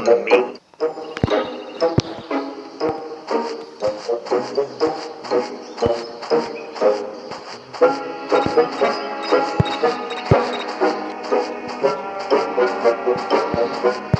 on the beat. Thank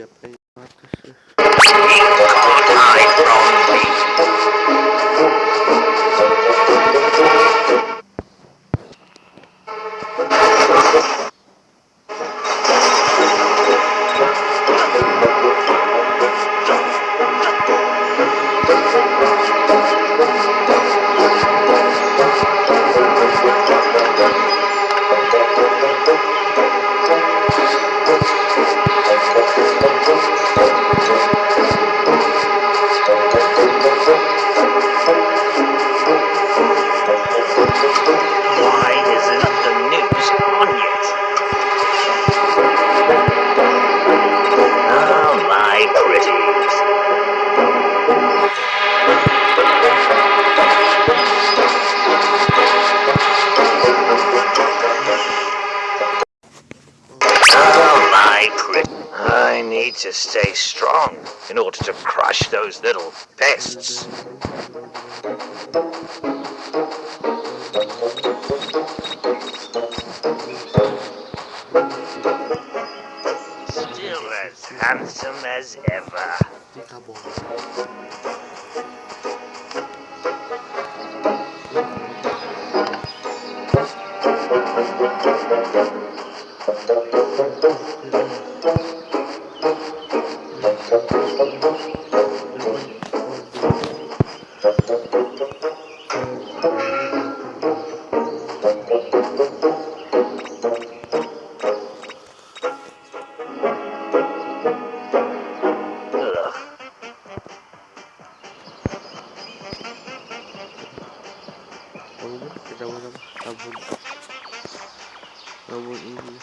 Я прийматися. Need to stay strong in order to crush those little pests. Still as handsome as ever. นี่ค Kabur, kabur, kabur, kabur ini.